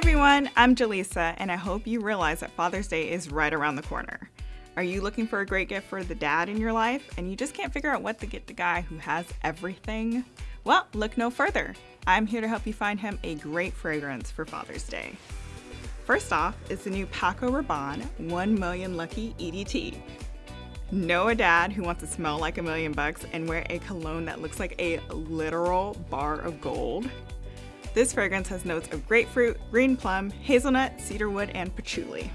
everyone, I'm Jaleesa, and I hope you realize that Father's Day is right around the corner. Are you looking for a great gift for the dad in your life and you just can't figure out what to get the guy who has everything? Well, look no further. I'm here to help you find him a great fragrance for Father's Day. First off is the new Paco Rabanne 1 Million Lucky EDT. Know a dad who wants to smell like a million bucks and wear a cologne that looks like a literal bar of gold? This fragrance has notes of grapefruit, green plum, hazelnut, cedarwood, and patchouli.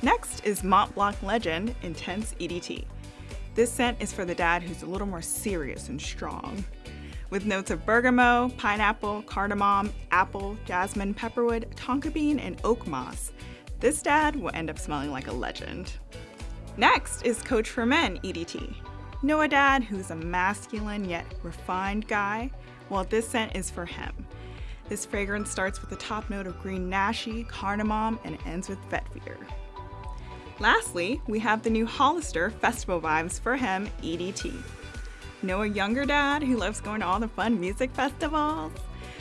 Next is Mont Blanc Legend Intense EDT. This scent is for the dad who's a little more serious and strong. With notes of bergamot, pineapple, cardamom, apple, jasmine, pepperwood, tonka bean, and oak moss, this dad will end up smelling like a legend. Next is Coach for Men EDT. Know a dad who's a masculine yet refined guy? Well, this scent is for him. This fragrance starts with the top note of green nashi, cardamom, and ends with vetiver. Lastly, we have the new Hollister Festival Vibes for him EDT. Know a younger dad who loves going to all the fun music festivals?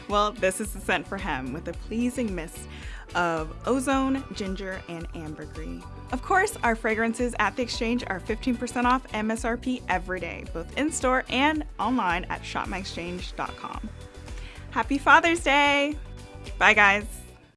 Well, this is the scent for him with a pleasing mist of ozone, ginger, and ambergris. Of course, our fragrances at the exchange are 15% off MSRP every day, both in store and online at shopmyexchange.com. Happy Father's Day! Bye, guys.